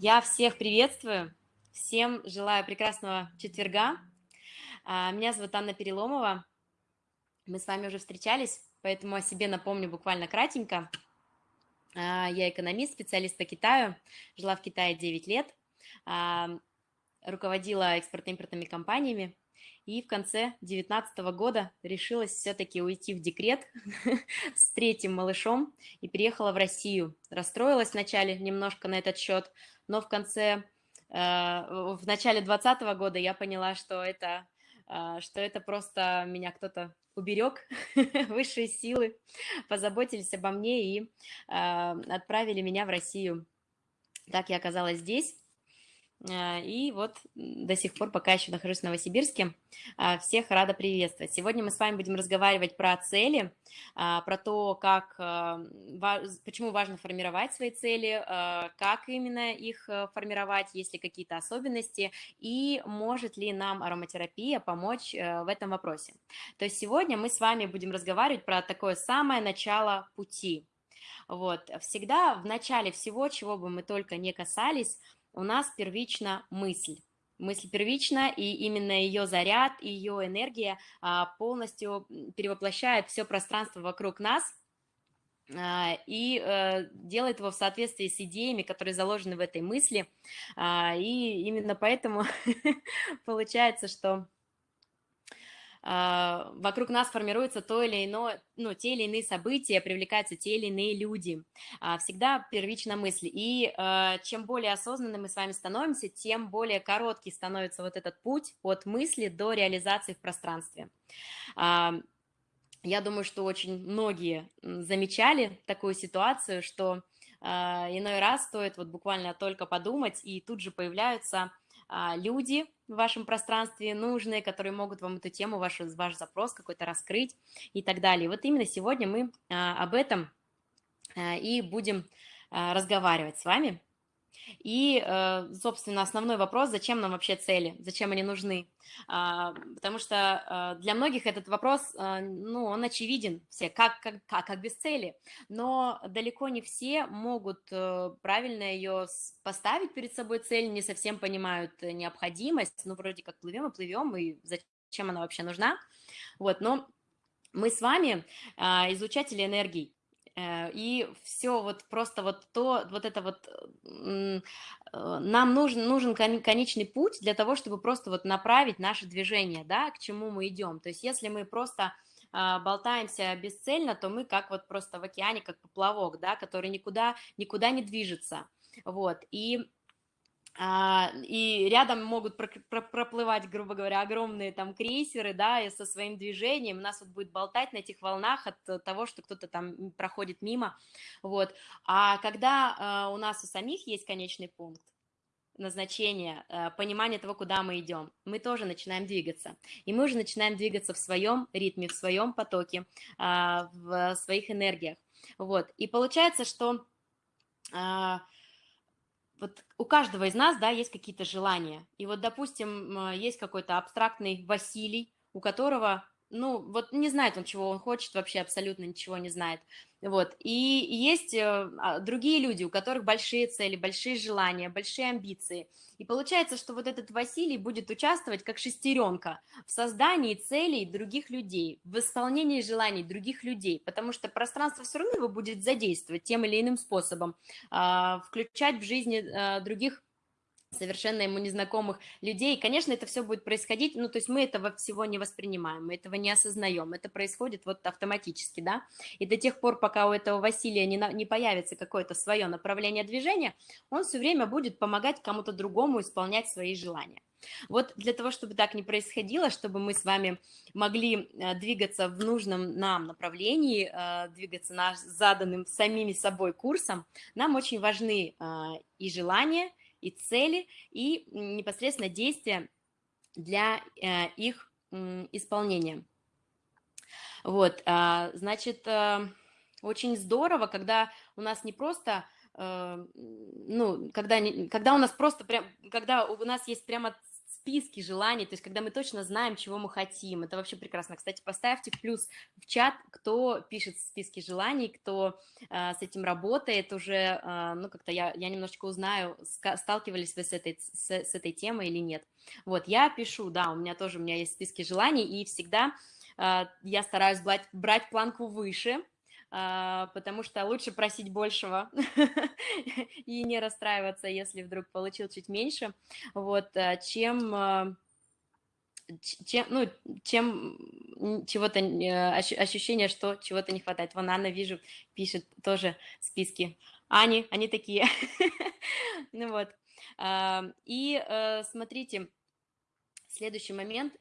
Я всех приветствую, всем желаю прекрасного четверга. А, меня зовут Анна Переломова, мы с вами уже встречались, поэтому о себе напомню буквально кратенько. А, я экономист, специалист по Китаю, жила в Китае 9 лет, а, руководила экспортно-импортными компаниями, и в конце 2019 года решилась все-таки уйти в декрет с третьим малышом и переехала в Россию. Расстроилась вначале немножко на этот счет, но в конце, э, в начале 2020 года я поняла, что это, э, что это просто меня кто-то уберег, высшие силы позаботились обо мне и э, отправили меня в Россию. Так я оказалась здесь. А, и вот до сих пор, пока еще нахожусь в Новосибирске, а, всех рада приветствовать. Сегодня мы с вами будем разговаривать про цели, а, про то, как, почему важно формировать свои цели, как именно их э, формировать, есть ли какие-то особенности, и может ли нам ароматерапия помочь э, в этом вопросе. То есть сегодня мы с вами будем разговаривать про такое самое начало пути. Вот, всегда в начале всего, чего бы мы только не касались, у нас первична мысль. Мысль первична, и именно ее заряд, ее энергия а, полностью перевоплощает все пространство вокруг нас, а, и э, делает его в соответствии с идеями, которые заложены в этой мысли. А, и именно поэтому получается, что вокруг нас формируется то или иное, ну, те или иные события, привлекаются те или иные люди. А, всегда первично мысли. И а, чем более осознанны мы с вами становимся, тем более короткий становится вот этот путь от мысли до реализации в пространстве. Я думаю, что очень многие замечали такую ситуацию, что иной раз стоит вот буквально только подумать, и тут же появляются а, люди в вашем пространстве нужные, которые могут вам эту тему, ваш, ваш запрос какой-то раскрыть и так далее. Вот именно сегодня мы а, об этом а, и будем разговаривать с вами. И, э, собственно, основной вопрос, зачем нам вообще цели, зачем они нужны? А, потому что э, для многих этот вопрос, э, ну, он очевиден, все, как, как, как, как без цели, но далеко не все могут правильно ее поставить перед собой цель, не совсем понимают необходимость, ну, вроде как плывем и плывем, и зачем она вообще нужна, вот, но мы с вами а, излучатели энергий, Э, и все вот просто вот то, вот это вот, э, нам нужен, нужен конечный путь для того, чтобы просто вот направить наше движение, да, к чему мы идем. То есть если мы просто а, болтаемся бесцельно, то мы как вот просто в океане, как поплавок, да, который никуда, никуда не движется. Вот, и и рядом могут проплывать, грубо говоря, огромные там крейсеры, да, и со своим движением нас вот будет болтать на этих волнах от того, что кто-то там проходит мимо, вот. А когда а, у нас у самих есть конечный пункт, назначение, а, понимание того, куда мы идем, мы тоже начинаем двигаться. И мы уже начинаем двигаться в своем ритме, в своем потоке, в своих энергиях. Вот. И получается, что вот у каждого из нас, да, есть какие-то желания. И вот, допустим, есть какой-то абстрактный Василий, у которого ну, вот не знает он, чего он хочет, вообще абсолютно ничего не знает. Вот. И есть э, а, другие люди, у которых большие цели, большие желания, большие амбиции. И получается, что вот этот Василий будет участвовать как шестеренка в создании целей других людей, в исполнении желаний других людей, потому что пространство все равно его будет задействовать тем или иным способом, а, включать в жизни а, других совершенно ему незнакомых людей. И, конечно, это все будет происходить, ну, то есть мы этого всего не воспринимаем, мы этого не осознаем, это происходит вот автоматически, да, и до тех пор, пока у этого Василия не, на, не появится какое-то свое направление движения, он все время будет помогать кому-то другому исполнять свои желания. Вот для того, чтобы так не происходило, чтобы мы с вами могли э, двигаться в нужном нам направлении, э, двигаться наш заданным самими собой курсом, нам очень важны э, и желания, и цели, и непосредственно действия для э, их исполнения. Вот, а, значит, э, очень здорово, когда у нас не просто, э, ну, когда, когда у нас просто прям, когда у нас есть прямо списки желаний, то есть когда мы точно знаем, чего мы хотим. Это вообще прекрасно. Кстати, поставьте плюс в чат, кто пишет списки желаний, кто э, с этим работает уже, э, ну, как-то я, я немножечко узнаю, сталкивались вы с этой, с, с этой темой или нет. Вот, я пишу, да, у меня тоже, у меня есть списки желаний, и всегда э, я стараюсь брать, брать планку выше, потому что лучше просить большего и не расстраиваться, если вдруг получил чуть меньше, вот, а, чем а, чем, ну, чем чего-то, ощущение, что чего-то не хватает. Вон Анна, вижу, пишет тоже списки. Ани, они такие. ну вот. И э, смотрите, следующий момент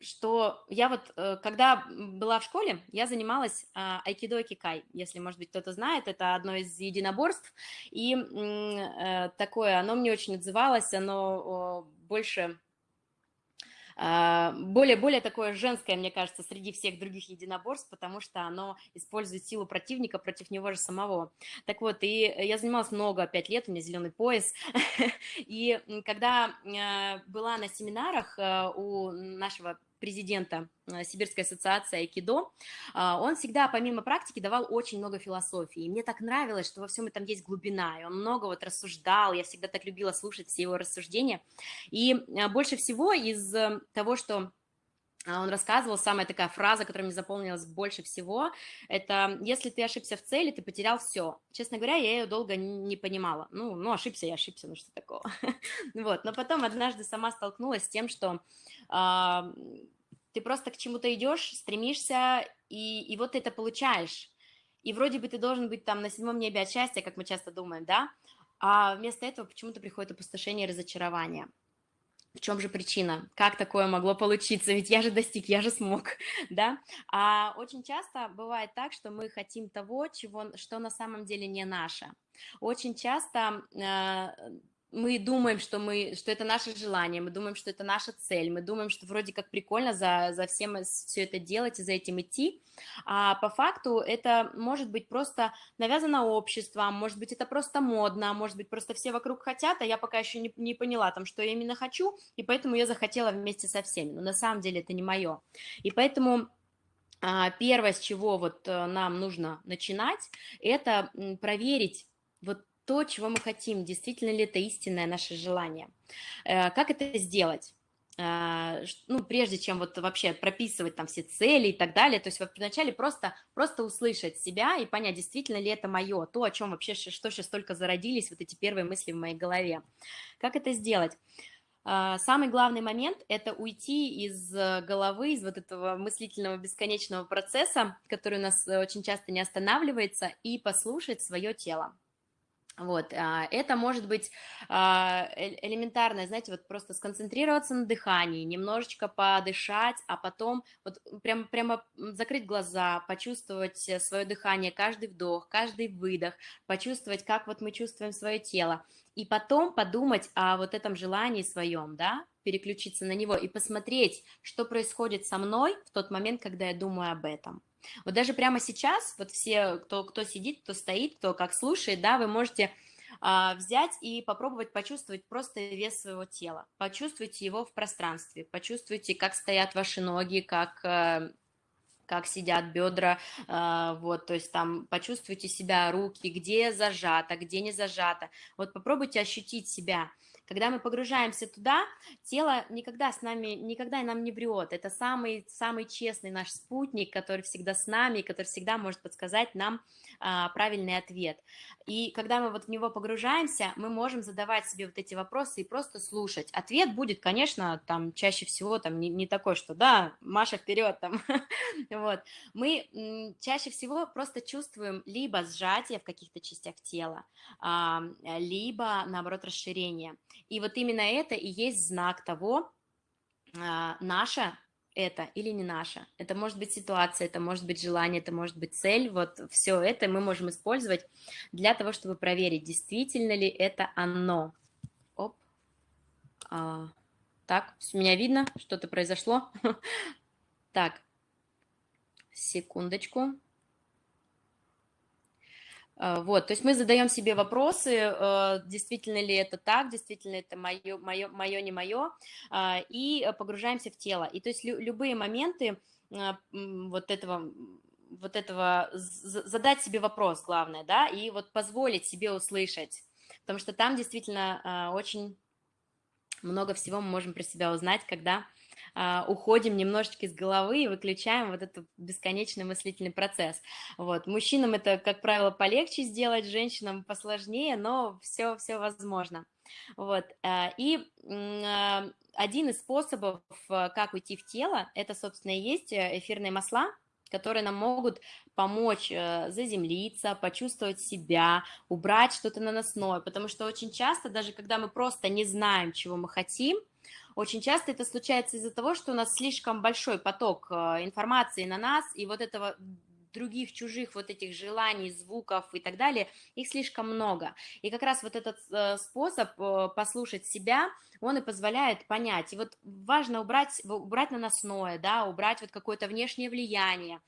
что я вот, э, когда была в школе, я занималась а, айкидо кикай, если, может быть, кто-то знает, это одно из единоборств, и э, такое, оно мне очень отзывалось, оно больше а, более, более такое женское, мне кажется, среди всех других единоборств, потому что оно использует силу противника против него же самого. Так вот, и я занималась много, пять лет, у меня зеленый пояс, и когда была на семинарах у нашего президента э, Сибирской ассоциации Айкидо, а, он всегда помимо практики давал очень много философии. И мне так нравилось, что во всем этом есть глубина, и он много вот рассуждал, я всегда так любила слушать все его рассуждения. И а, больше всего из э, того, что он рассказывал, самая такая фраза, которая мне запомнилась больше всего, это «если ты ошибся в цели, ты потерял все». Честно говоря, я ее долго не понимала. Ну, ну ошибся я ошибся, ну что такого. вот, но потом однажды сама столкнулась с тем, что ты просто к чему-то идешь, стремишься, и, и вот ты это получаешь. И вроде бы ты должен быть там на седьмом небе от счастья, как мы часто думаем, да? А вместо этого почему-то приходит опустошение и разочарование. В чем же причина? Как такое могло получиться? Ведь я же достиг, я же смог, да? А очень часто бывает так, что мы хотим того, чего, что на самом деле не наше. Очень часто э, мы думаем, что, мы, что это наше желание, мы думаем, что это наша цель, мы думаем, что вроде как прикольно за, за всем все это делать и за этим идти, а по факту это может быть просто навязано обществом, может быть это просто модно, может быть просто все вокруг хотят, а я пока еще не, не поняла там, что я именно хочу, и поэтому я захотела вместе со всеми, но на самом деле это не мое. И поэтому а, первое, с чего вот э, нам нужно начинать, это проверить вот то, чего мы хотим, действительно ли это истинное наше желание. Э, как это сделать? Э, ну, прежде чем вот вообще прописывать там все цели и так далее, то есть вначале просто, просто услышать себя и понять, действительно ли это мое, то, о чем вообще, что сейчас только зародились, вот эти первые мысли в моей голове. Как это сделать? Э, самый главный момент – это уйти из головы, из вот этого мыслительного бесконечного процесса, который у нас очень часто не останавливается, и послушать свое тело. Вот, а, это может быть а, элементарное, знаете, вот просто сконцентрироваться на дыхании, немножечко подышать, а потом вот прямо, прямо закрыть глаза, почувствовать свое дыхание, каждый вдох, каждый выдох, почувствовать, как вот мы чувствуем свое тело, и потом подумать о вот этом желании своем, да, переключиться на него и посмотреть, что происходит со мной в тот момент, когда я думаю об этом. Вот даже прямо сейчас, вот все, кто, кто сидит, кто стоит, кто как слушает, да, вы можете а, взять и попробовать почувствовать просто вес своего тела. Почувствуйте его в пространстве, почувствуйте, как стоят ваши ноги, как э, как сидят бедра, а, вот, то есть там почувствуйте себя, руки, где зажато, где не зажато, вот попробуйте ощутить себя, когда мы погружаемся туда, тело никогда с нами, никогда нам не врет. Это самый, самый честный наш спутник, который всегда с нами, который всегда может подсказать нам а, правильный ответ. И когда мы вот в него погружаемся, мы можем задавать себе вот эти вопросы и просто слушать. Ответ будет, конечно, там чаще всего там не, не такой, что да, Маша вперед там. вот. Мы чаще всего просто чувствуем либо сжатие в каких-то частях тела, а, либо наоборот расширение. И вот именно это и есть знак того, а, наше это или не наше. Это может быть ситуация, это может быть желание, это может быть цель. Вот все это мы можем использовать для того, чтобы проверить, действительно ли это оно. Оп. А, так, меня видно? Что-то произошло? Так, секундочку. Э, вот, то есть мы задаем себе вопросы, э, действительно ли это так, действительно это мое, мое, мое не мое, а, и погружаемся в тело. И то есть любые моменты вот этого вот этого, задать себе вопрос, главное, да, и вот позволить себе услышать, потому что там действительно а, очень много всего мы можем про себя узнать, когда а, уходим немножечко из головы и выключаем вот этот бесконечный мыслительный процесс. Вот. Мужчинам это, как правило, полегче сделать, женщинам посложнее, но все, все возможно. Вот. А, и а, один из способов, как уйти в тело, это, собственно, и есть э, эфирные масла, которые нам могут помочь э, заземлиться, почувствовать себя, убрать что-то наносное, потому что очень часто, даже когда мы просто не знаем, чего мы хотим, очень часто это случается из-за того, что у нас слишком большой поток э, информации на нас, и вот этого других чужих вот этих желаний, звуков и так далее, их слишком много. И как раз вот этот э, способ э, послушать себя, он и позволяет понять. И вот важно убрать, убрать наносное, да, убрать вот какое-то внешнее влияние,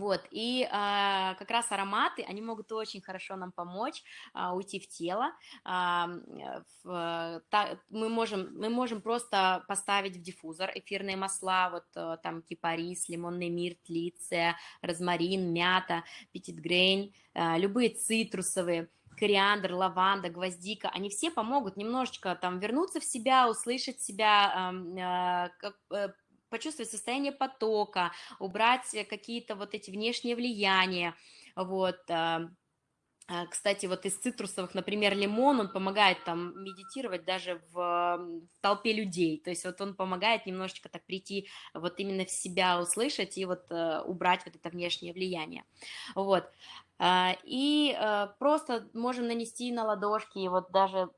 вот, и а, как раз ароматы, они могут очень хорошо нам помочь а, уйти в тело. А, в, та, мы, можем, мы можем просто поставить в диффузор эфирные масла, вот а, там кипарис, лимонный мирт, лиция, розмарин, мята, петитгрейн, а, любые цитрусовые, кориандр, лаванда, гвоздика, они все помогут немножечко там вернуться в себя, услышать себя, а, э, почувствовать состояние потока, убрать какие-то вот эти внешние влияния, вот, а, а, кстати, вот из цитрусовых, например, лимон, он помогает там медитировать даже в, в толпе людей, то есть вот он помогает немножечко так прийти вот именно в себя услышать и вот убрать вот это внешнее влияние, вот, и просто можем нанести на ладошки, вот даже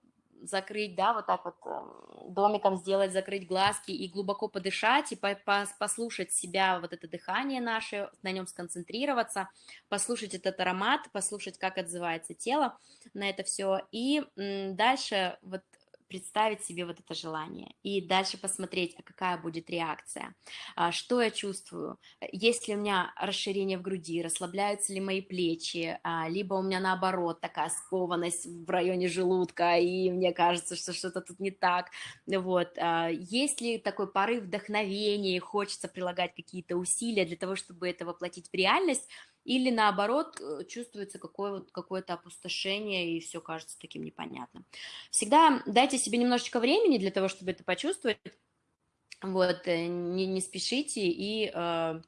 закрыть, да, вот так вот эм, домиком сделать, закрыть глазки и глубоко подышать, и по -по послушать себя, вот это дыхание наше, на нем сконцентрироваться, послушать этот аромат, послушать, как отзывается тело на это все, и дальше вот представить себе вот это желание и дальше посмотреть, а какая будет реакция, а, что я чувствую, есть ли у меня расширение в груди, расслабляются ли мои плечи, а, либо у меня наоборот такая скованность в районе желудка, и мне кажется, что что-то тут не так, вот, а, есть ли такой порыв вдохновения, хочется прилагать какие-то усилия для того, чтобы это воплотить в реальность, или наоборот э, чувствуется какое, какое-то опустошение и все кажется таким непонятным. Всегда дайте себе немножечко времени для того, чтобы это почувствовать, вот, э, не, не спешите и э,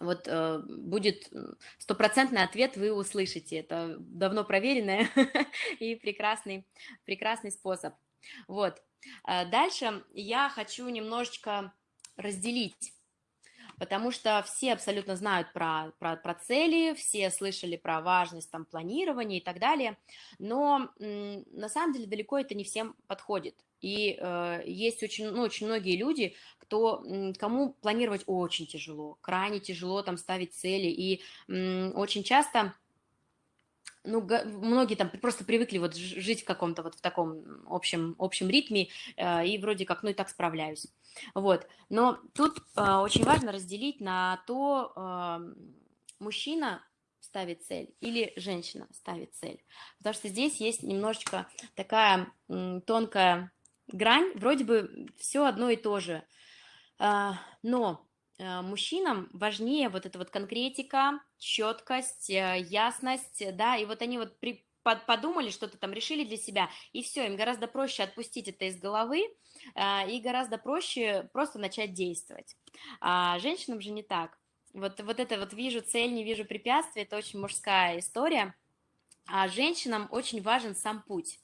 вот э, будет стопроцентный ответ, вы услышите. Это давно проверенный и прекрасный, прекрасный способ. Вот. Э, дальше я хочу немножечко разделить потому что все абсолютно знают про, про, про цели, все слышали про важность там планирования и так далее, но на самом деле далеко это не всем подходит. И э, есть очень, ну, очень многие люди, кто, кому планировать очень тяжело, крайне тяжело там ставить цели, и э, очень часто ну, многие там просто привыкли вот жить в каком-то вот в таком общем, общем ритме, э, и вроде как, ну, и так справляюсь. Вот, но тут э, очень важно разделить на то, э, мужчина ставит цель или женщина ставит цель, потому что здесь есть немножечко такая тонкая грань, вроде бы все одно и то же, но Э, мужчинам важнее вот эта вот конкретика, четкость, э, ясность, да, и вот они вот при, под, подумали, что-то там решили для себя, и все, им гораздо проще отпустить это из головы, э, и гораздо проще просто начать действовать. А женщинам же не так. Вот, вот это вот вижу цель, не вижу препятствий, это очень мужская история, а женщинам очень важен сам путь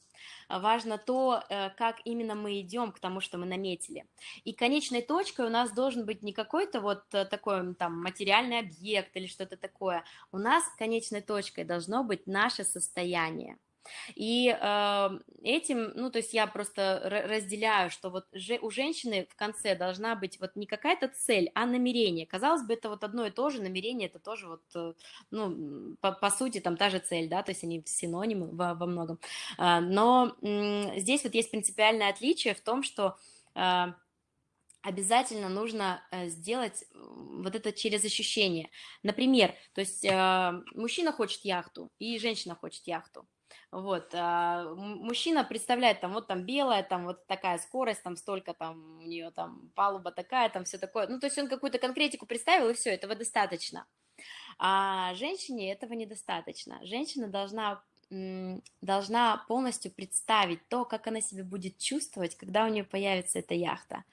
важно то, э, как именно мы идем к тому, что мы наметили. И конечной точкой у нас должен быть не какой-то вот э, такой там материальный объект или что-то такое. У нас конечной точкой должно быть наше состояние. И э, этим, ну, то есть я просто разделяю, что вот же, у женщины в конце должна быть вот не какая-то цель, а намерение. Казалось бы, это вот одно и то же, намерение это тоже вот, э, ну, по, по сути, там та же цель, да, то есть они синонимы во, во многом. Э, но э, здесь вот есть принципиальное отличие в том, что... Э, обязательно нужно э, сделать вот это через ощущение. Например, то есть э, мужчина хочет яхту и женщина хочет яхту. Вот, а мужчина представляет, там, вот там белая, там вот такая скорость, там столько там у нее там палуба такая, там все такое. Ну, то есть он какую-то конкретику представил, и все, этого достаточно. А женщине этого недостаточно. Женщина должна должна полностью представить то, как она себя будет чувствовать, когда у нее появится эта яхта.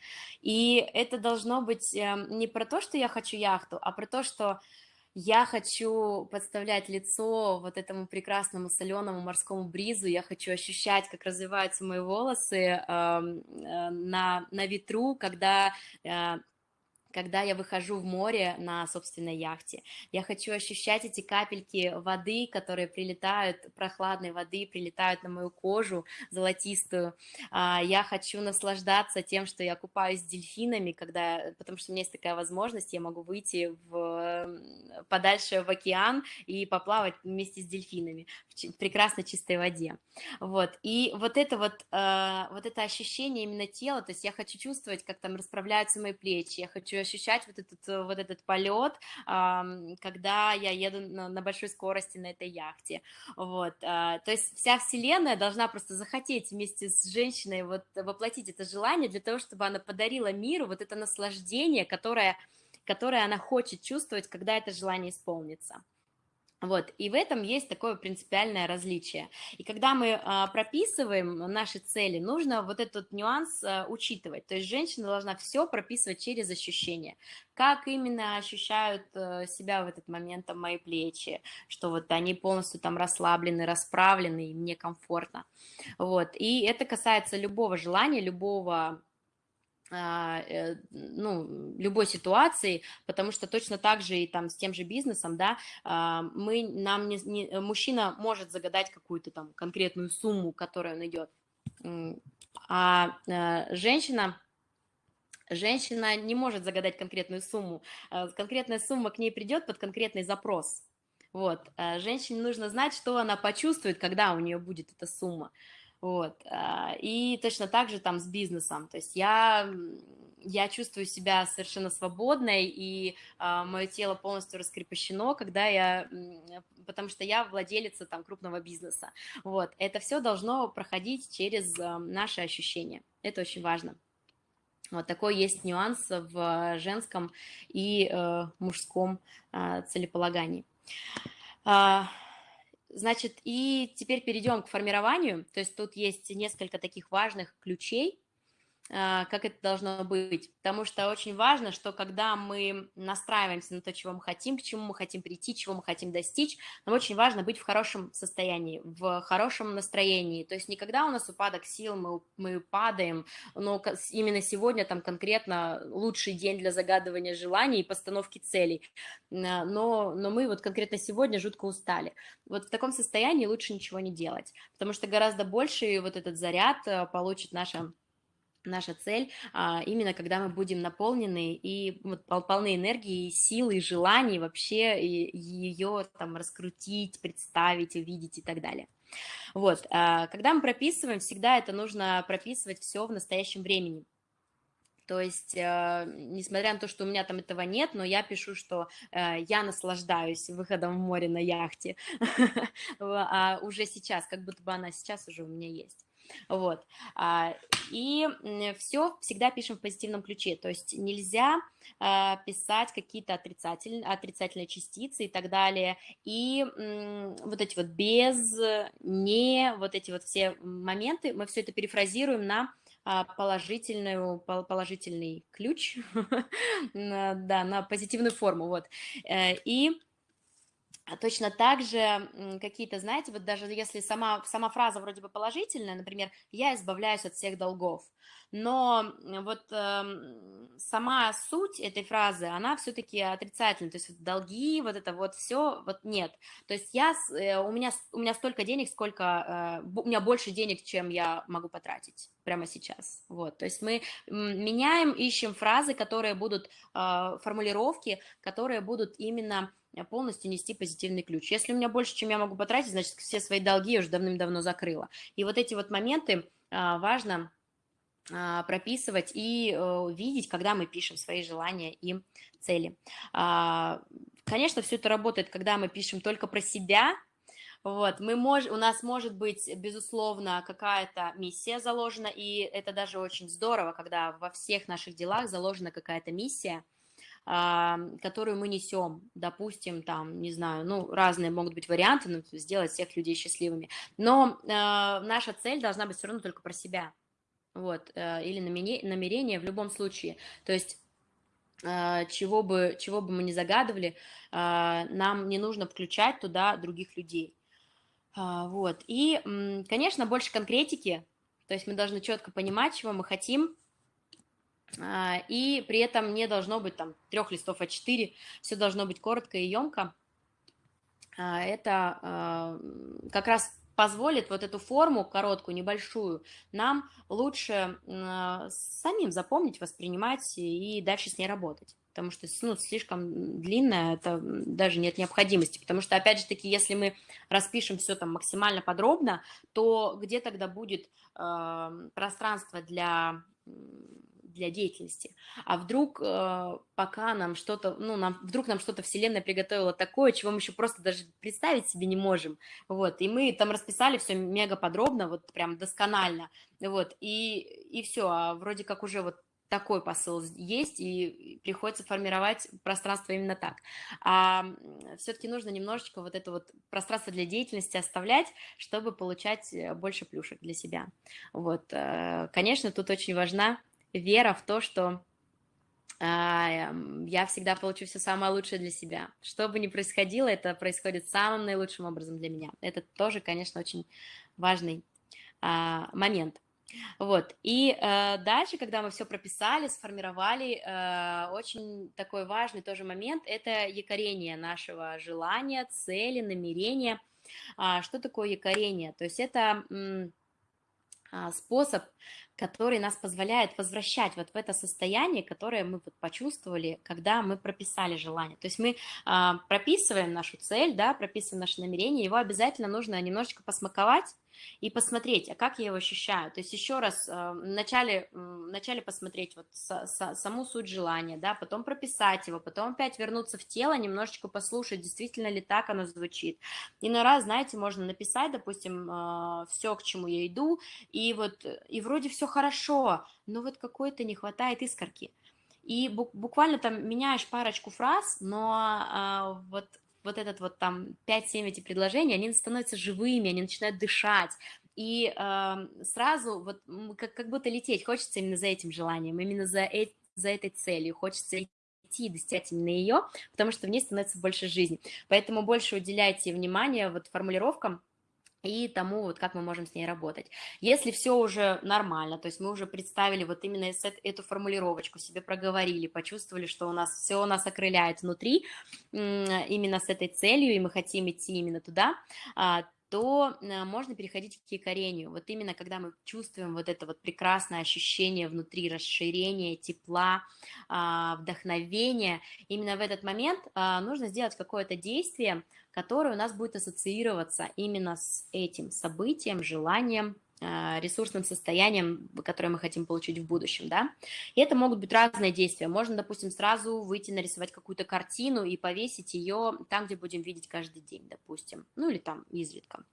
И это должно быть эм, не про то, что я хочу яхту, а про то, что я хочу подставлять лицо вот этому прекрасному соленому морскому бризу, я хочу ощущать, как развиваются мои волосы э, на, на ветру, когда э, когда я выхожу в море на собственной яхте. Я хочу ощущать эти капельки воды, которые прилетают, прохладной воды, прилетают на мою кожу золотистую. А, я хочу наслаждаться тем, что я купаюсь с дельфинами, когда, потому что у меня есть такая возможность, я могу выйти в, подальше в океан и поплавать вместе с дельфинами в прекрасно чистой воде. Вот. И вот это вот, а, вот это ощущение именно тела, то есть я хочу чувствовать, как там расправляются мои плечи, я хочу ощущать вот этот, э, вот этот полет, когда я еду на, большой скорости на этой яхте, вот, а, то есть вся вселенная должна просто захотеть вместе с женщиной вот воплотить это желание для того, чтобы она подарила миру вот это наслаждение, которое, которое она хочет чувствовать, когда это желание исполнится. Вот, и в этом есть такое принципиальное различие. И когда мы а, прописываем наши цели, нужно вот этот нюанс а, учитывать. То есть женщина должна все прописывать через ощущения. Как именно ощущают а, себя в этот момент там, мои плечи, что вот они полностью там расслаблены, расправлены, и мне комфортно. Вот, и это касается любого желания, любого ну, любой ситуации, потому что точно так же и там с тем же бизнесом, да, а, мы, нам не, не, мужчина может загадать какую-то там конкретную сумму, которую он идет, а э, женщина женщина не может загадать конкретную сумму, а, конкретная сумма к ней придет под конкретный запрос, вот, женщине нужно знать, что она почувствует, когда у нее будет эта сумма, вот. А, и точно так же там с бизнесом. То есть я, я чувствую себя совершенно свободной, и а, мое тело полностью раскрепощено, когда я, потому что я владелица там крупного бизнеса. Вот. Это все должно проходить через а, наши ощущения. Это очень важно. Вот такой есть нюанс в женском и э, мужском э, целеполагании. Значит, и теперь перейдем к формированию. То есть тут есть несколько таких важных ключей, как это должно быть. Потому что очень важно, что когда мы настраиваемся на то, чего мы хотим, к чему мы хотим прийти, чего мы хотим достичь, нам очень важно быть в хорошем состоянии, в хорошем настроении. То есть никогда у нас упадок сил, мы, мы падаем, но именно сегодня там конкретно лучший день для загадывания желаний и постановки целей. А, но, но мы вот конкретно сегодня жутко устали. Вот в таком состоянии лучше ничего не делать, потому что гораздо больше вот этот заряд а, получит наша наша цель а, именно когда мы будем наполнены и полны энергии, силы, желаний вообще ее там раскрутить, представить, увидеть и так далее. Вот, а, когда мы прописываем, всегда это нужно прописывать все в настоящем времени. То есть, э, несмотря на то, что у меня там этого нет, но я пишу, что э, я наслаждаюсь выходом в море на яхте, а уже сейчас, как будто бы она сейчас уже у меня есть. Вот. А, и все всегда пишем в позитивном ключе, то есть нельзя а, писать какие-то отрицательные, отрицательные частицы и так далее, и вот эти вот без, не, вот эти вот все моменты, мы все это перефразируем на а, положительную, положительный ключ, да, на позитивную форму, вот, э, и точно так же какие-то, знаете, вот даже если сама, сама фраза вроде бы положительная, например, «я избавляюсь от всех долгов», но вот э, сама суть этой фразы, она все-таки отрицательная, то есть долги, вот это вот все, вот нет. То есть я, э, у, меня, у меня столько денег, сколько, э, у меня больше денег, чем я могу потратить прямо сейчас. Вот, то есть мы меняем, ищем фразы, которые будут, э, формулировки, которые будут именно полностью нести позитивный ключ. Если у меня больше, чем я могу потратить, значит, все свои долги я уже давным-давно закрыла. И вот эти вот моменты а, важно а, прописывать и э, видеть, когда мы пишем свои желания и цели. А, конечно, все это работает, когда мы пишем только про себя, вот, мы мож, у нас может быть, безусловно, какая-то миссия заложена, и это даже очень здорово, когда во всех наших делах заложена какая-то миссия, которую мы несем, допустим, там, не знаю, ну, разные могут быть варианты, ну, сделать всех людей счастливыми, но э, наша цель должна быть все равно только про себя, вот, э, или намерение в любом случае, то есть чего бы, чего бы мы ни загадывали, нам не нужно включать туда других людей, а, вот, и, конечно, больше конкретики, то есть мы должны четко понимать, чего мы хотим, а, и при этом не должно быть там трех листов А4, все должно быть коротко и емко. А, это как раз позволит вот эту форму короткую, небольшую, нам лучше самим запомнить, воспринимать и дальше с ней работать. Потому что ну, слишком длинная, это даже нет необходимости, потому что, опять же таки, если мы распишем все там максимально подробно, то где тогда будет э, пространство для для деятельности. А вдруг, э, пока нам что-то, ну, нам, вдруг нам что-то Вселенная приготовила такое, чего мы еще просто даже представить себе не можем, вот, и мы там расписали все мега подробно, вот прям досконально, вот, и, и все, а вроде как уже вот такой посыл есть, и приходится формировать пространство именно так. А все-таки нужно немножечко вот это вот пространство для деятельности оставлять, чтобы получать э, больше плюшек для себя. Вот, э, конечно, тут очень важна вера в то, что а, я всегда получу все самое лучшее для себя. Что бы ни происходило, это происходит самым наилучшим образом для меня. Это тоже, конечно, очень важный а, момент. Вот, и э, дальше, когда мы все прописали, сформировали, э, очень такой важный тоже момент – это якорение нашего желания, цели, намерения. А, что такое якорение? То есть это способ, который нас позволяет возвращать вот в это состояние, которое мы вот почувствовали, когда мы прописали желание. То есть мы а, прописываем нашу цель, да, прописываем наше намерение, его обязательно нужно немножечко посмаковать, и посмотреть, а как я его ощущаю. То есть еще раз э, вначале, вначале посмотреть вот саму суть желания, да, потом прописать его, потом опять вернуться в тело, немножечко послушать, действительно ли так оно звучит. И на раз, знаете, можно написать, допустим, э, все, к чему я иду, и вот, и вроде все хорошо, но вот какой-то не хватает искорки. И буквально там меняешь парочку фраз, но э, вот вот этот вот там 5-7 эти предложений, они становятся живыми, они начинают дышать, и э, сразу вот как, как будто лететь хочется именно за этим желанием, именно за, э, за этой целью, хочется идти и достигать именно ее, потому что в ней становится больше жизни. Поэтому больше уделяйте внимание вот формулировкам, и тому, вот как мы можем с ней работать. Если все уже нормально, то есть мы уже представили вот именно эту формулировочку, себе проговорили, почувствовали, что у нас все у нас окрыляет внутри именно с этой целью, и мы хотим идти именно туда, а, то э, можно переходить к якорению. Вот именно когда мы чувствуем вот это вот прекрасное ощущение внутри, расширения, тепла, а, вдохновения, именно в этот момент а, нужно сделать какое-то действие, которое у нас будет ассоциироваться именно с этим событием, желанием, а, ресурсным состоянием, которое мы хотим получить в будущем, да. И это могут быть разные действия. Можно, допустим, сразу выйти нарисовать какую-то картину и повесить ее там, где будем видеть каждый день, допустим, ну или там изредка.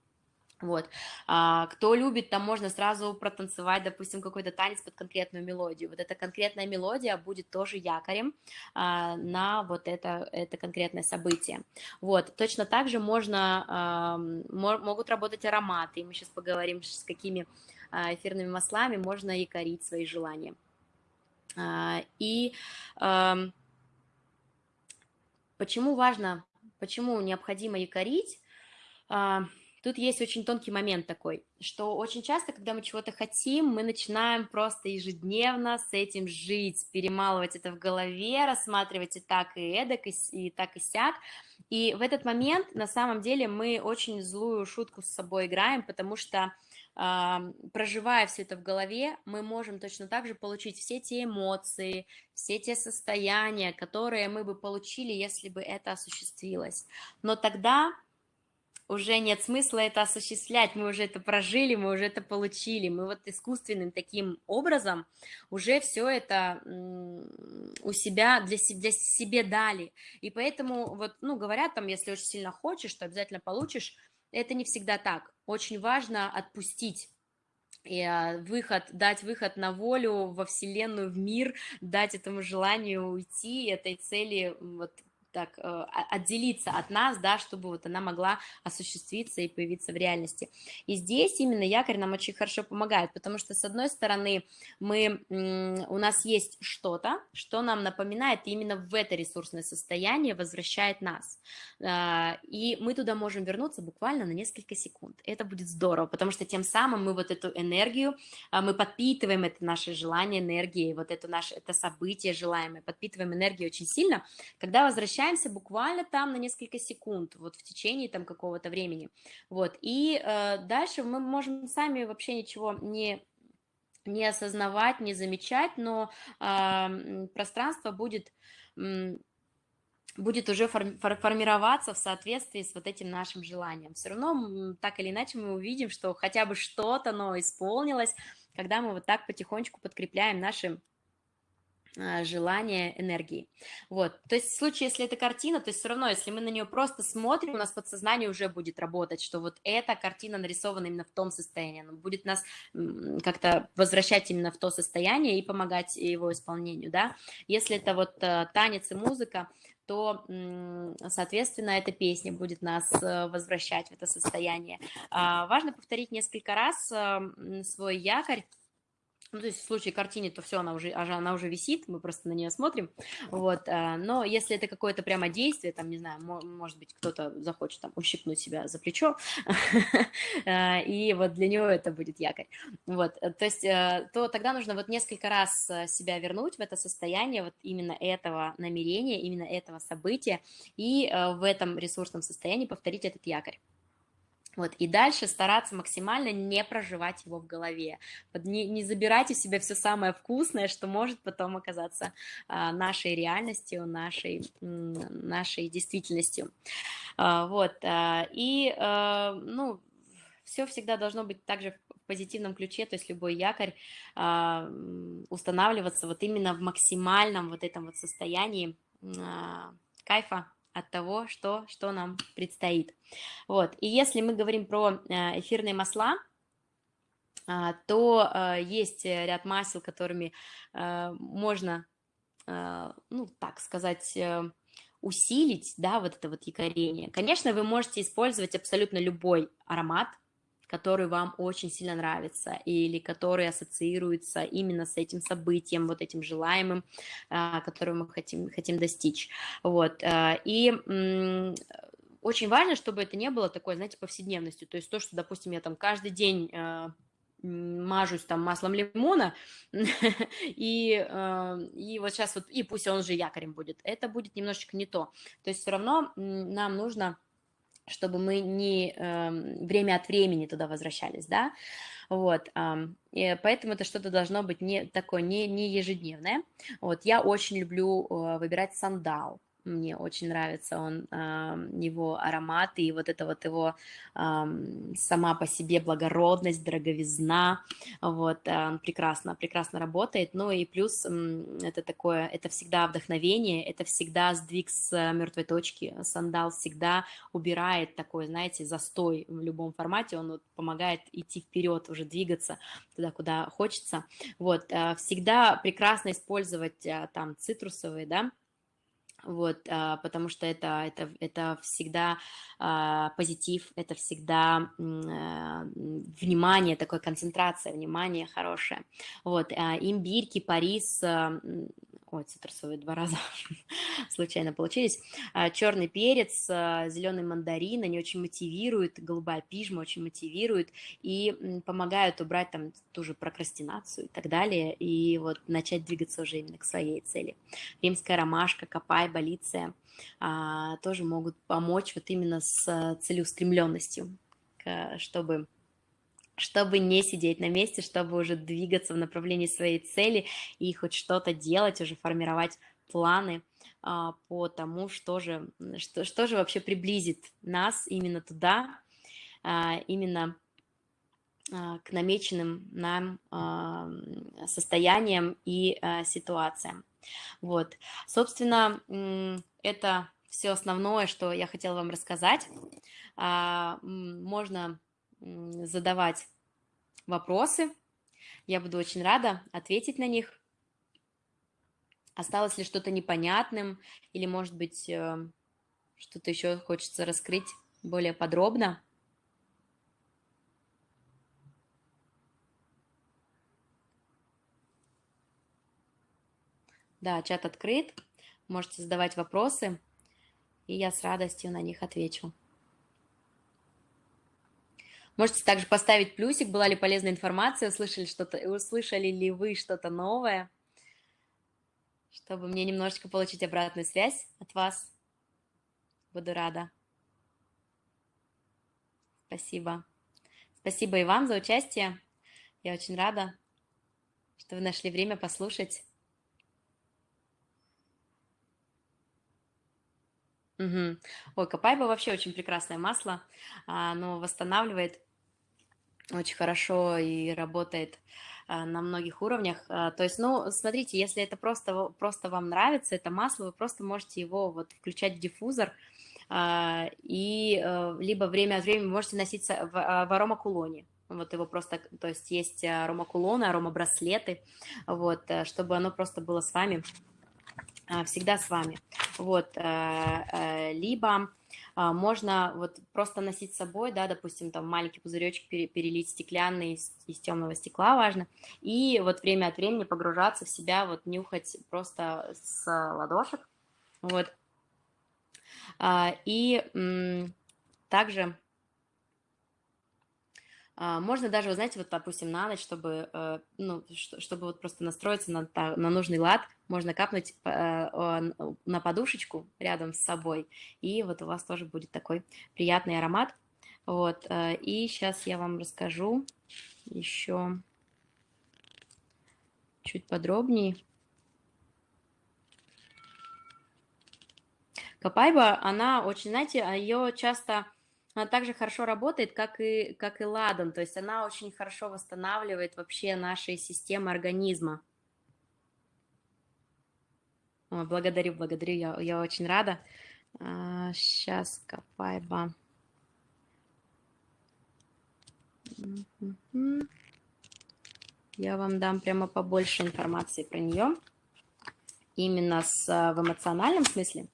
Вот. А, кто любит, там можно сразу протанцевать, допустим, какой-то танец под конкретную мелодию. Вот эта конкретная мелодия будет тоже якорем а, на вот это, это конкретное событие. Вот. Точно так же можно, а, могут работать ароматы, и мы сейчас поговорим, с какими а, эфирными маслами можно якорить свои желания. А, и а, почему важно, почему необходимо якорить? Тут есть очень тонкий момент такой, что очень часто, когда мы чего-то хотим, мы начинаем просто ежедневно с этим жить, перемалывать это в голове, рассматривать и так, и эдак, и, и так, и сяк. И в этот момент, на самом деле, мы очень злую шутку с собой играем, потому что проживая все это в голове, мы можем точно так же получить все те эмоции, все те состояния, которые мы бы получили, если бы это осуществилось. Но тогда уже нет смысла это осуществлять, мы уже это прожили, мы уже это получили, мы вот искусственным таким образом уже все это у себя, для, для себе дали, и поэтому вот, ну, говорят там, если очень сильно хочешь, то обязательно получишь, это не всегда так, очень важно отпустить, и а, выход, дать выход на волю во Вселенную, в мир, дать этому желанию уйти, этой цели вот так э, отделиться от нас, да, чтобы вот она могла осуществиться и появиться в реальности. И здесь именно якорь нам очень хорошо помогает, потому что с одной стороны мы, у нас есть что-то, что нам напоминает, именно в это ресурсное состояние возвращает нас. А, и мы туда можем вернуться буквально на несколько секунд. Это будет здорово, потому что тем самым мы вот эту энергию, а, мы подпитываем это наше желание энергии, вот это наше это событие желаемое, подпитываем энергию очень сильно, когда возвращаемся возвращаемся буквально там на несколько секунд, вот в течение там какого-то времени, вот, и э, дальше мы можем сами вообще ничего не не осознавать, не замечать, но э, пространство будет будет уже формироваться в соответствии с вот этим нашим желанием. Все равно так или иначе мы увидим, что хотя бы что-то, но исполнилось, когда мы вот так потихонечку подкрепляем наши желание энергии. Вот, то есть в случае, если это картина, то есть все равно, если мы на нее просто смотрим, у нас подсознание уже будет работать, что вот эта картина нарисована именно в том состоянии, она будет нас как-то возвращать именно в то состояние и помогать его исполнению, да. Если это вот э, танец и музыка, то, соответственно, эта песня будет нас э, возвращать в это состояние. А, важно повторить несколько раз э, свой якорь, ну, то есть в случае картины, то все, она уже, она уже висит, мы просто на нее смотрим, вот, а, но если это какое-то прямо действие, там, не знаю, может быть, кто-то захочет там ущипнуть себя за плечо, а, и вот для него это будет якорь, вот, э, то есть, э, то тогда нужно вот несколько раз э, себя вернуть в это состояние вот именно этого намерения, именно этого события, и в этом ресурсном состоянии повторить этот якорь. Вот, и дальше стараться максимально не проживать его в голове, не, не забирать у себя все самое вкусное, что может потом оказаться а, нашей реальностью, нашей, нашей действительностью. А, вот, а, и, ну, все всегда должно быть также в позитивном ключе, то есть любой якорь устанавливаться вот именно в максимальном вот этом вот состоянии кайфа, от того, что, что нам предстоит. Вот. И если мы говорим про э, эфирные масла, а, то э, есть ряд масел, которыми э, можно, ну, так сказать, усилить, да, вот это вот якорение. Конечно, вы можете использовать абсолютно любой аромат, который вам очень сильно нравится или который ассоциируется именно с этим событием, вот этим желаемым, а, которого мы хотим, хотим достичь. Вот. А, и очень важно, чтобы это не было такой, знаете, повседневностью. То есть то, что, допустим, я там каждый день а, мажусь там маслом лимона, и, и вот сейчас вот, и пусть он же якорем будет, это будет немножечко не то. То есть все равно нам нужно чтобы мы не э, время от времени туда возвращались, да, вот, э, поэтому это что-то должно быть не такое, не, не ежедневное, вот, я очень люблю э, выбирать сандал, мне очень нравится он, его аромат и вот это вот его сама по себе благородность, дороговизна, вот, прекрасно, прекрасно работает, ну и плюс это такое, это всегда вдохновение, это всегда сдвиг с мертвой точки, сандал всегда убирает такой, знаете, застой в любом формате, он вот помогает идти вперед, уже двигаться туда, куда хочется, вот, а, всегда прекрасно использовать а, там цитрусовые, да, вот, а, потому что это, это, это всегда а, позитив, это всегда а, внимание, такая концентрация, внимание хорошее. Вот, имбирь, кипарис, ой, цитрусовые два раза случайно получились, черный перец, зеленый мандарин, они очень мотивируют, голубая пижма очень мотивирует и помогают убрать там ту же прокрастинацию и так далее, и вот начать двигаться уже именно к своей цели. Римская ромашка, копай, болиция а, тоже могут помочь вот именно с целеустремленностью, чтобы чтобы не сидеть на месте, чтобы уже двигаться в направлении своей цели и хоть что-то делать, уже формировать планы а, по тому, что же, что, что же вообще приблизит нас именно туда, а, именно а, к намеченным нам состояниям и ситуациям. Вот, собственно, это все основное, что я хотела вам рассказать. Можно задавать вопросы, я буду очень рада ответить на них. Осталось ли что-то непонятным или, может быть, э, что-то еще хочется раскрыть более подробно? Да, чат открыт. Можете задавать вопросы, и я с радостью на них отвечу. Можете также поставить плюсик, была ли полезная информация, услышали, что-то, услышали ли вы что-то новое чтобы мне немножечко получить обратную связь от вас. Буду рада. Спасибо. Спасибо и вам за участие. Я очень рада, что вы нашли время послушать. Угу. Ой, Капайба вообще очень прекрасное масло. Оно восстанавливает очень хорошо и работает а, на многих уровнях. А, то есть, ну, смотрите, если это просто, просто вам нравится, это масло, вы просто можете его вот включать в диффузор, а, и э, либо время от времени можете носить в, в аромакулоне. Вот его просто, то есть есть аромакулоны, аромабраслеты, вот, э, чтобы оно просто было с вами, всегда с вами. Вот, э, либо можно вот просто носить с собой, да, допустим, там маленький пузыречек перелить стеклянный из, из темного стекла, важно, и вот время от времени погружаться в себя, вот нюхать просто с ладошек, вот. А, и также а, можно даже, вы знаете, вот, допустим, на ночь, чтобы, э, ну, чтобы вот просто настроиться на, на нужный лад, можно капнуть э, на подушечку рядом с собой, и вот у вас тоже будет такой приятный аромат. Вот, э, и сейчас я вам расскажу еще чуть подробнее. Капайба, она очень, знаете, ее часто она также хорошо работает, как и, как и ладан, то есть она очень хорошо восстанавливает вообще наши системы организма. О, благодарю, благодарю, я, я очень рада. А, сейчас, Капайба. Я вам дам прямо побольше информации про нее, именно с, в эмоциональном смысле.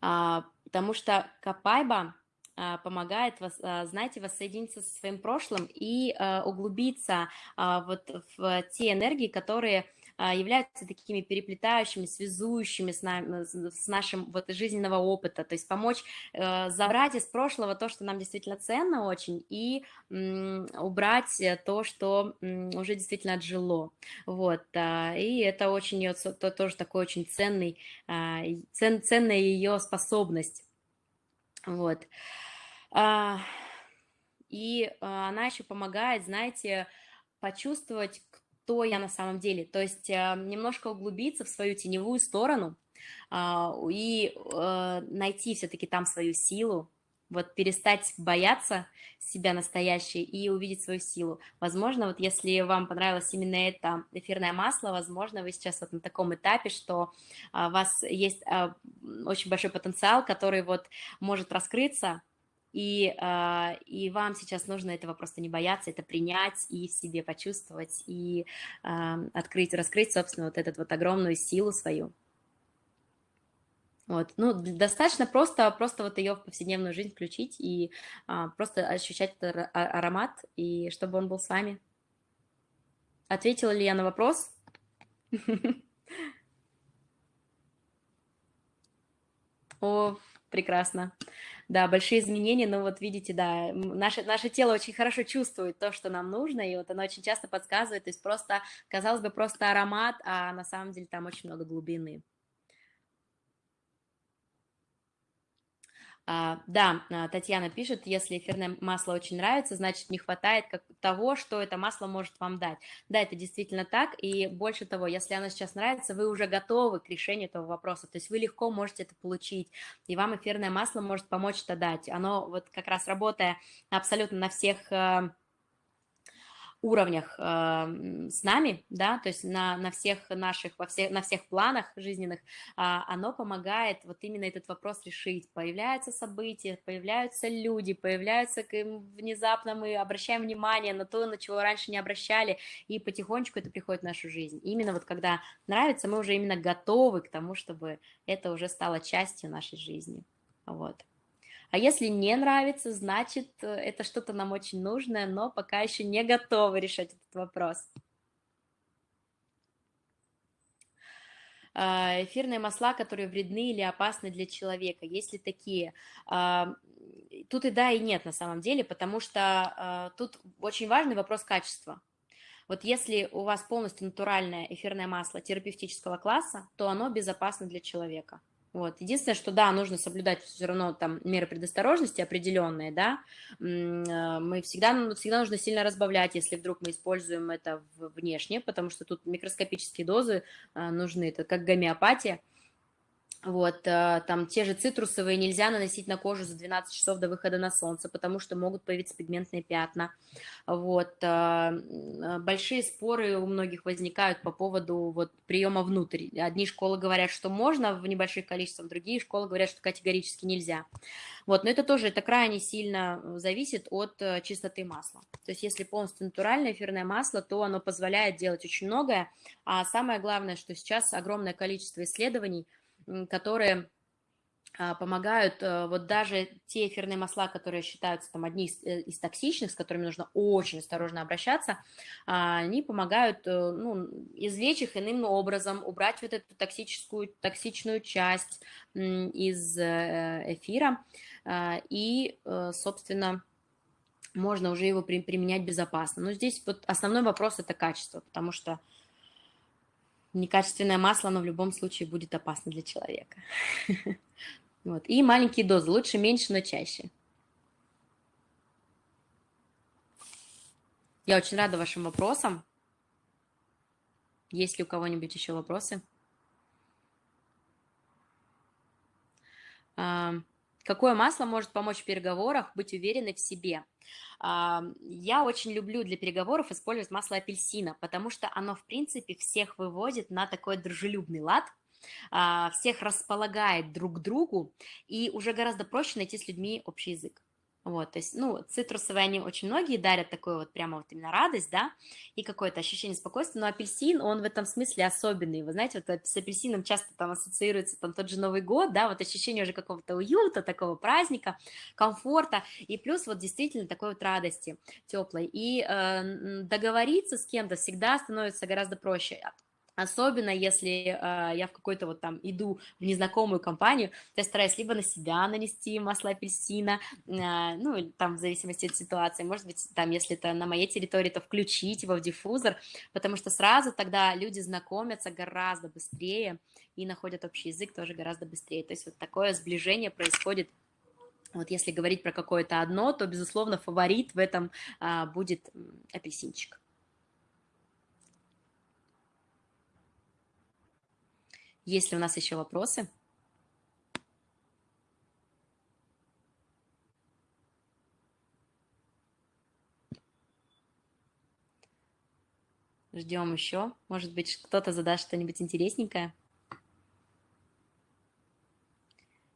А, потому что Капайба а, помогает, а, знаете, воссоединиться со своим прошлым и углубиться вот в те энергии, которые являются такими переплетающими, связующими с, нами, с нашим вот жизненного опыта, то есть помочь э, забрать из прошлого то, что нам действительно ценно очень, и убрать то, что уже действительно отжило, вот, и это очень, это тоже такой очень ценный, цен, ценная ее способность, вот. А, и а, она еще помогает, знаете, почувствовать, кто я на самом деле. То есть а, немножко углубиться в свою теневую сторону и найти все-таки там свою силу, вот перестать бояться себя настоящей и увидеть свою силу. Возможно, вот если вам понравилось именно это эфирное масло, возможно, вы сейчас вот на таком этапе, что а, у вас есть а, очень большой потенциал, который вот может раскрыться, и, а, и вам сейчас нужно этого просто не бояться, это принять и в себе почувствовать, и открыть, раскрыть, собственно, вот эту вот огромную силу свою. Вот. Ну, достаточно просто, просто вот ее в повседневную жизнь включить и а, просто ощущать этот аромат, и чтобы он был с вами. Ответила ли я на вопрос? О, прекрасно. Да, большие изменения, но вот видите, да, наше, наше тело очень хорошо чувствует то, что нам нужно, и вот оно очень часто подсказывает, то есть просто, казалось бы, просто аромат, а на самом деле там очень много глубины. А, да, а, Татьяна пишет, если эфирное масло очень нравится, значит не хватает как того, что это масло может вам дать. Да, это действительно так, и больше того, если оно сейчас нравится, вы уже готовы к решению этого вопроса, то есть вы легко можете это получить, и вам эфирное масло может помочь это дать. Оно вот как раз работая абсолютно на всех э, уровнях э, с нами, да, то есть на, на всех наших, во всех, на всех планах жизненных, э, оно помогает вот именно этот вопрос решить. Появляются события, появляются люди, появляются внезапно мы обращаем внимание на то, на чего раньше не обращали, и потихонечку это приходит в нашу жизнь. Именно вот когда нравится, мы уже именно готовы к тому, чтобы это уже стало частью нашей жизни. Вот. А если не нравится, значит, э, это что-то нам очень нужное, но пока еще не готовы решать этот вопрос. А, эфирные масла, которые вредны или опасны для человека, есть ли такие? А, тут и да, и нет на самом деле, потому что а, тут очень важный вопрос качества. Вот если у вас полностью натуральное эфирное масло терапевтического класса, то оно безопасно для человека. Вот. Единственное, что да, нужно соблюдать все равно там меры предосторожности определенные, да, э, мы всегда, ну, всегда нужно сильно разбавлять, если вдруг мы используем это внешне, потому что тут микроскопические дозы э, нужны, это как гомеопатия, вот, э, там те же цитрусовые нельзя наносить на кожу за 12 часов до выхода на солнце, потому что могут появиться пигментные пятна. Вот, э, э, большие споры у многих возникают по поводу вот приема внутрь. Одни школы говорят, что можно в небольших количествах, другие школы говорят, что категорически нельзя. Вот, но это тоже, это крайне сильно зависит от чистоты масла. То есть если полностью натуральное эфирное масло, то оно позволяет делать очень многое, а самое главное, что сейчас огромное количество исследований – которые а, помогают, э, вот даже те эфирные масла, которые считаются там одни из, э, из токсичных, с которыми нужно очень осторожно обращаться, а, они помогают э, ну, извлечь их иным образом, убрать вот эту токсическую, токсичную часть из эфира, а, и, собственно, можно уже его применять безопасно. Но здесь вот основной вопрос – это качество, потому что некачественное масло, оно в любом случае будет опасно для человека. Вот. И маленькие дозы, лучше меньше, но чаще. Я очень рада вашим вопросам. Есть ли у кого-нибудь еще вопросы? Какое масло может помочь в переговорах быть уверенной в себе? Я очень люблю для переговоров использовать масло апельсина, потому что оно, в принципе, всех выводит на такой дружелюбный лад, а, всех располагает друг к другу, и уже гораздо проще найти с людьми общий язык. Вот, то есть, ну, цитрусовые они очень многие дарят такую вот прямо вот именно радость, да, и какое-то ощущение спокойствия, но апельсин, он в этом смысле особенный, вы знаете, вот с апельсином часто там ассоциируется там тот же Новый год, да, вот ощущение уже какого-то уюта, такого праздника, комфорта, и плюс вот действительно такой вот радости теплой, и э, договориться с кем-то всегда становится гораздо проще, Особенно если э, я в какой-то вот там иду в незнакомую компанию, то я стараюсь либо на себя нанести масло апельсина, э, ну, там в зависимости от ситуации, может быть, там, если это на моей территории, то включить его в диффузор, потому что сразу тогда люди знакомятся гораздо быстрее и находят общий язык тоже гораздо быстрее. То есть вот такое сближение происходит вот если говорить про какое-то одно, то, безусловно, фаворит в этом а, будет апельсинчик. Есть ли у нас еще вопросы? Ждем еще. Может быть, кто-то задаст что-нибудь интересненькое.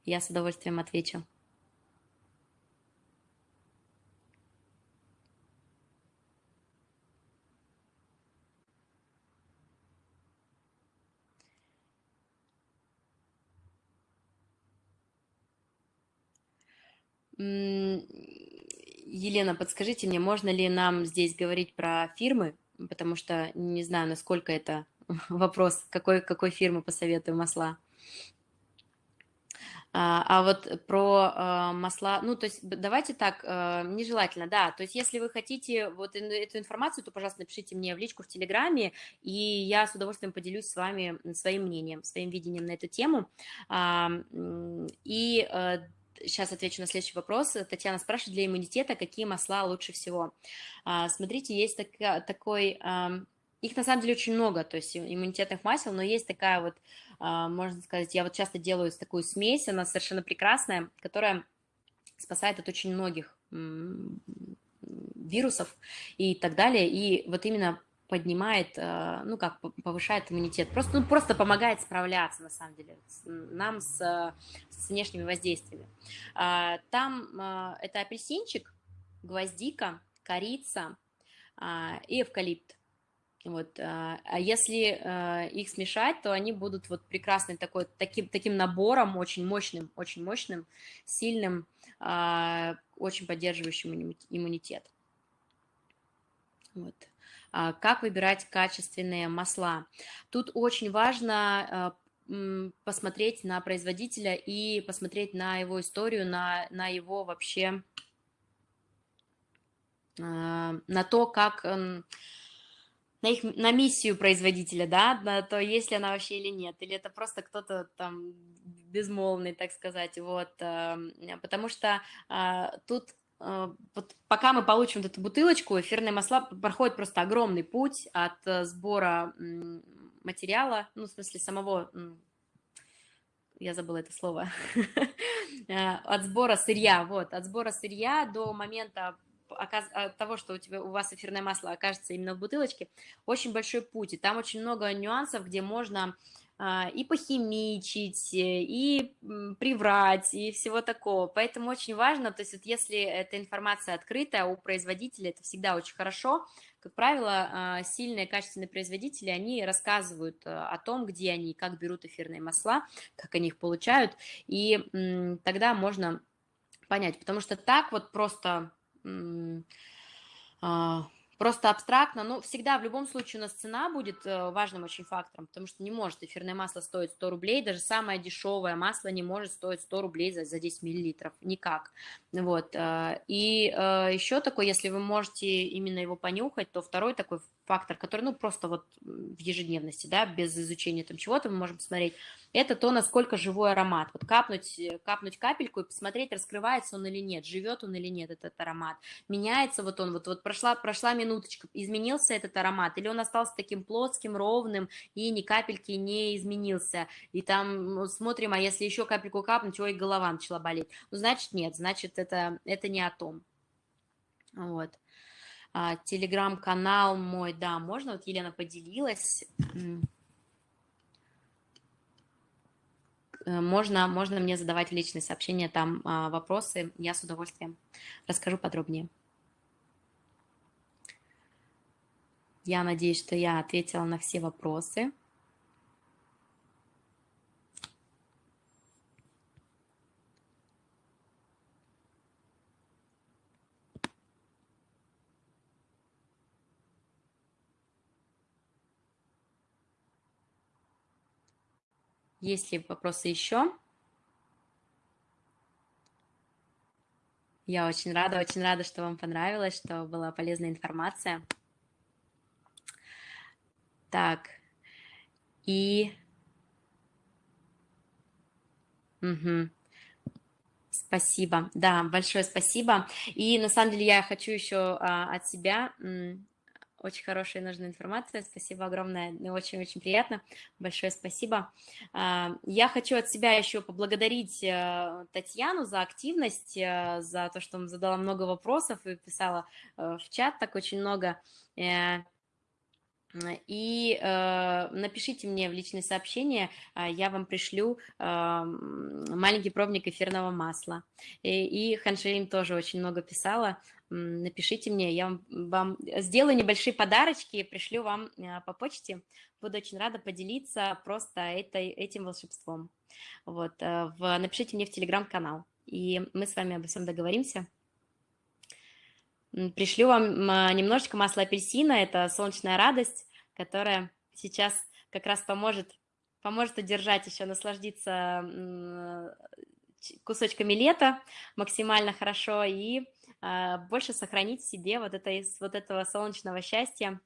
Я с удовольствием отвечу. Елена, подскажите мне, можно ли нам здесь говорить про фирмы, потому что не знаю, насколько это вопрос, какой, какой фирмы посоветую масла. А, а вот про а, масла, ну, то есть давайте так, а, нежелательно, да, то есть если вы хотите вот эту информацию, то, пожалуйста, напишите мне в личку в Телеграме, и я с удовольствием поделюсь с вами своим мнением, своим видением на эту тему. И сейчас отвечу на следующий вопрос. Татьяна спрашивает, для иммунитета какие масла лучше всего? А, смотрите, есть так, такой, их на самом деле очень много, то есть иммунитетных масел, но есть такая вот, можно сказать, я вот часто делаю такую смесь, она совершенно прекрасная, которая спасает от очень многих вирусов и так далее. И вот именно поднимает, э, ну как, повышает иммунитет, просто, ну, просто помогает справляться, на самом деле, нам с, с внешними воздействиями. А, там э, это апельсинчик, гвоздика, корица а, и эвкалипт. Вот, а если их смешать, то они будут вот прекрасным такой, таким, таким набором, очень мощным, очень мощным, сильным, очень поддерживающим иммунитет. Вот. А, как выбирать качественные масла? Тут очень важно а, посмотреть на производителя и посмотреть на его историю, на, на его вообще, а, на то, как на их на миссию производителя, да, на то, есть ли она вообще или нет, или это просто кто-то там безмолвный, так сказать, вот, потому что тут вот пока мы получим вот эту бутылочку, эфирные масла проходят просто огромный путь от э, сбора материала, ну, в смысле самого, я забыла это слово, э, от сбора сырья, вот, от сбора сырья до момента от того, что у, тебя, у вас эфирное масло окажется именно в бутылочке, очень большой путь, и там очень много нюансов, где можно а, и похимичить, э, и приврать, и всего такого. Поэтому очень важно, то есть вот если эта информация открытая у производителя, это всегда очень хорошо. Как правило, а, сильные качественные производители, они рассказывают э, о том, где они, как берут эфирные масла, как они их получают, и тогда можно понять, потому что так вот просто а, просто абстрактно, но всегда в любом случае у нас цена будет э, важным очень фактором, потому что не может эфирное масло стоить 100 рублей, даже самое дешевое масло не может стоить 100 рублей за, за 10 миллилитров, никак. Вот. Э, и э, еще такой, если вы можете именно его понюхать, то второй такой фактор, который, ну, просто вот в ежедневности, да, без изучения там чего-то мы можем посмотреть, это то, насколько живой аромат. Вот капнуть, э, капнуть капельку и посмотреть, раскрывается он или нет, живет он или нет, этот аромат. Меняется вот он, вот, вот прошла, прошла минуточка, изменился этот аромат, или он остался таким плоским, ровным, и ни капельки не изменился. И там ну, смотрим, а если еще капельку капнуть, ой, голова начала болеть. Ну, значит, нет, значит, это, это не о том. Вот. А, телеграм-канал мой, да, можно, вот Елена поделилась. Э, можно, можно мне задавать личные сообщения, там а, вопросы, я с удовольствием расскажу подробнее. Я надеюсь, что я ответила на все вопросы. Есть ли вопросы еще? Я очень рада, очень рада, что вам понравилось, что была полезная информация. Так, и... Угу. Спасибо, да, большое спасибо. И на самом деле я хочу еще а, от себя очень хорошая и нужная информация. Спасибо огромное, очень-очень приятно. Большое спасибо. А, я хочу от себя еще поблагодарить э, Татьяну за активность, э, за то, что задала много вопросов и писала э, в чат так очень много. И э, напишите мне в личные сообщения, я вам пришлю э, маленький пробник эфирного масла. И, и Ханшерин тоже очень много писала напишите мне, я вам, вам сделаю небольшие подарочки, пришлю вам э, по почте. Буду очень рада поделиться просто этой, этим волшебством. Вот, э, в, напишите мне в телеграм-канал, и мы с вами обо всем договоримся. Пришлю вам немножечко масла апельсина, это солнечная радость, которая сейчас как раз поможет, поможет удержать еще, насладиться кусочками лета максимально хорошо и а, больше сохранить в себе вот, это, вот этого солнечного счастья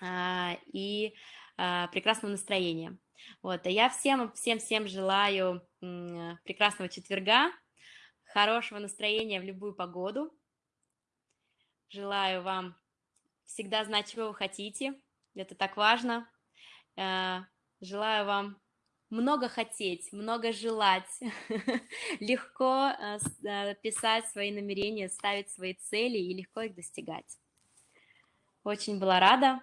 а, и а, прекрасного настроения. Вот, а я всем, всем, всем желаю прекрасного четверга, хорошего настроения в любую погоду. Желаю вам всегда знать, чего вы хотите. Это так важно. Э, желаю вам много хотеть, много желать, легко э, э, писать свои намерения, ставить свои цели и легко их достигать. Очень была рада.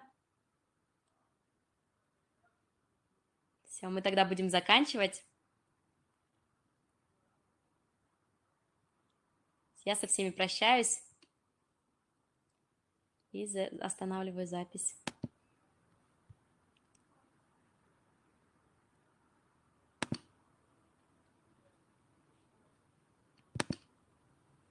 Все, мы тогда будем заканчивать. Я со всеми прощаюсь и останавливаю запись.